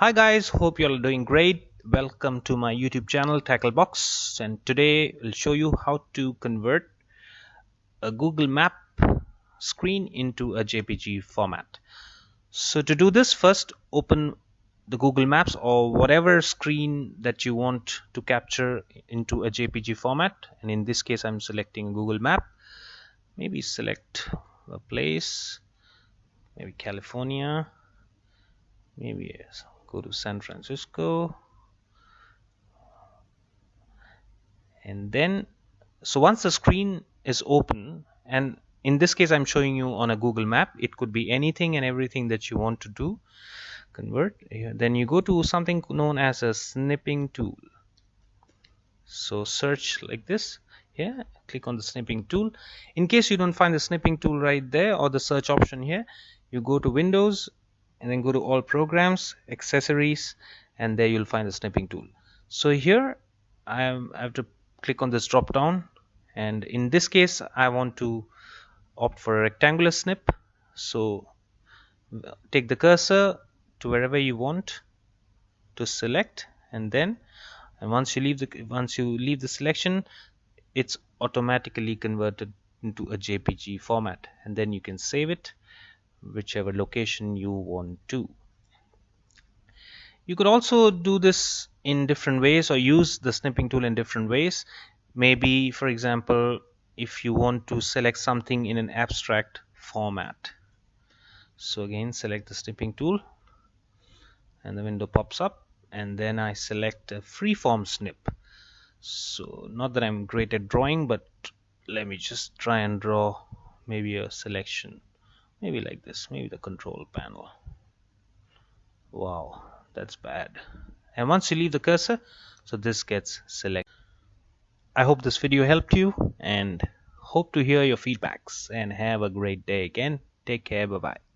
Hi guys, hope you all are doing great. Welcome to my YouTube channel Tacklebox and today I'll show you how to convert a Google Map screen into a JPG format. So to do this first open the Google Maps or whatever screen that you want to capture into a JPG format and in this case I'm selecting Google Map. Maybe select a place, maybe California, maybe go to San Francisco. And then so once the screen is open and in this case I'm showing you on a Google map it could be anything and everything that you want to do convert. Then you go to something known as a snipping tool. So search like this. Here click on the snipping tool. In case you don't find the snipping tool right there or the search option here you go to Windows and then go to all programs accessories and there you'll find the snipping tool. So here I have to click on this drop down and in this case I want to opt for a rectangular snip. So take the cursor to wherever you want to select and then and once you leave the once you leave the selection it's automatically converted into a JPG format and then you can save it whichever location you want to. You could also do this in different ways or use the snipping tool in different ways. Maybe for example if you want to select something in an abstract format. So again select the snipping tool and the window pops up and then I select a freeform snip. So not that I'm great at drawing but let me just try and draw maybe a selection maybe like this. Maybe the control panel. Wow that's bad. And once you leave the cursor so this gets selected. I hope this video helped you and hope to hear your feedbacks and have a great day again. Take care bye bye